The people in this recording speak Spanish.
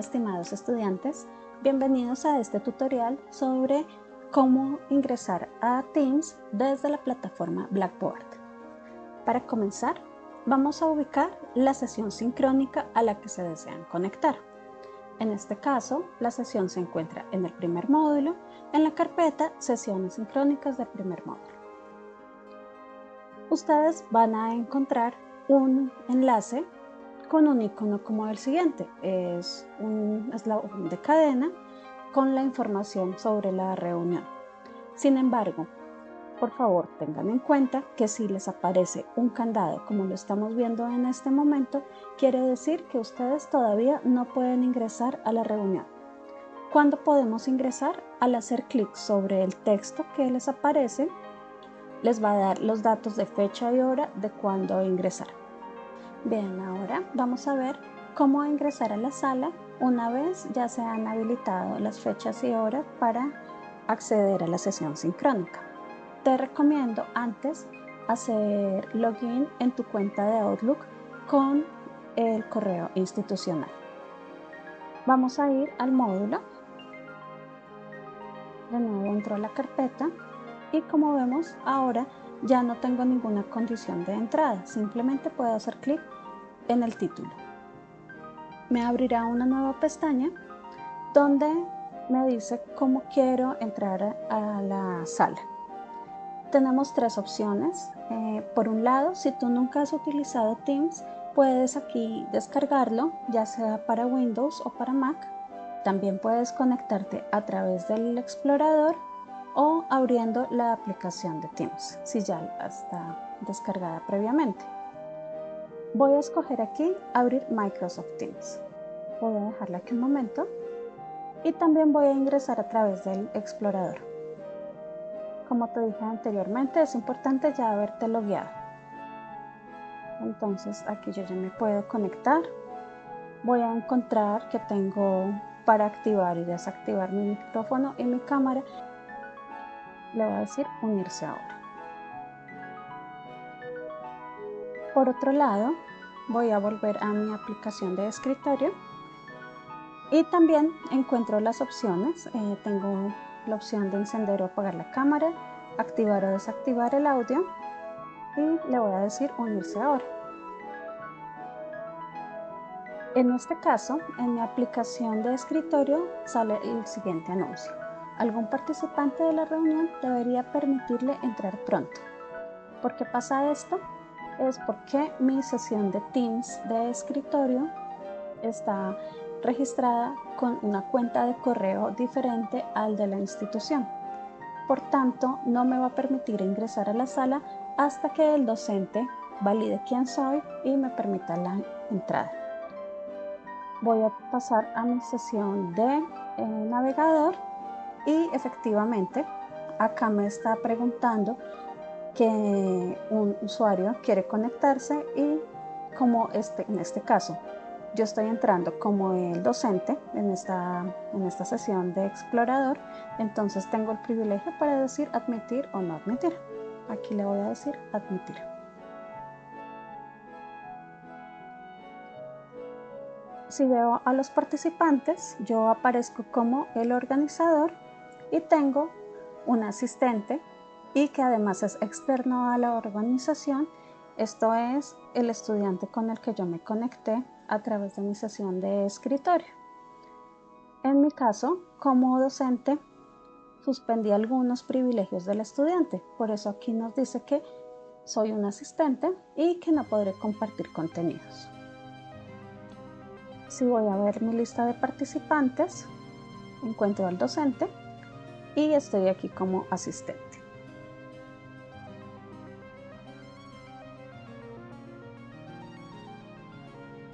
estimados estudiantes, bienvenidos a este tutorial sobre cómo ingresar a Teams desde la plataforma Blackboard. Para comenzar, vamos a ubicar la sesión sincrónica a la que se desean conectar. En este caso, la sesión se encuentra en el primer módulo, en la carpeta Sesiones sincrónicas del primer módulo. Ustedes van a encontrar un enlace con un icono como el siguiente. Es un eslabón de cadena con la información sobre la reunión. Sin embargo, por favor tengan en cuenta que si les aparece un candado como lo estamos viendo en este momento, quiere decir que ustedes todavía no pueden ingresar a la reunión. ¿Cuándo podemos ingresar? Al hacer clic sobre el texto que les aparece, les va a dar los datos de fecha y hora de cuándo ingresar. Bien, ahora vamos a ver cómo ingresar a la sala una vez ya se han habilitado las fechas y horas para acceder a la sesión sincrónica. Te recomiendo antes hacer login en tu cuenta de Outlook con el correo institucional. Vamos a ir al módulo. De nuevo entro a la carpeta y como vemos ahora ya no tengo ninguna condición de entrada, simplemente puedo hacer clic en el título. Me abrirá una nueva pestaña donde me dice cómo quiero entrar a la sala. Tenemos tres opciones. Eh, por un lado, si tú nunca has utilizado Teams, puedes aquí descargarlo, ya sea para Windows o para Mac. También puedes conectarte a través del explorador o abriendo la aplicación de Teams, si ya está descargada previamente. Voy a escoger aquí abrir Microsoft Teams. Voy a dejarla aquí un momento y también voy a ingresar a través del explorador. Como te dije anteriormente, es importante ya haberte logueado. Entonces aquí yo ya me puedo conectar. Voy a encontrar que tengo para activar y desactivar mi micrófono y mi cámara le voy a decir unirse ahora. Por otro lado, voy a volver a mi aplicación de escritorio y también encuentro las opciones. Eh, tengo la opción de encender o apagar la cámara, activar o desactivar el audio y le voy a decir unirse ahora. En este caso, en mi aplicación de escritorio sale el siguiente anuncio algún participante de la reunión debería permitirle entrar pronto. ¿Por qué pasa esto? Es porque mi sesión de Teams de escritorio está registrada con una cuenta de correo diferente al de la institución. Por tanto, no me va a permitir ingresar a la sala hasta que el docente valide quién soy y me permita la entrada. Voy a pasar a mi sesión de eh, navegador y efectivamente, acá me está preguntando que un usuario quiere conectarse y como este, en este caso yo estoy entrando como el docente en esta, en esta sesión de explorador, entonces tengo el privilegio para decir admitir o no admitir. Aquí le voy a decir admitir. Si veo a los participantes, yo aparezco como el organizador y tengo un asistente y que además es externo a la organización. Esto es el estudiante con el que yo me conecté a través de mi sesión de escritorio. En mi caso, como docente, suspendí algunos privilegios del estudiante. Por eso aquí nos dice que soy un asistente y que no podré compartir contenidos. Si voy a ver mi lista de participantes, encuentro al docente y estoy aquí como asistente.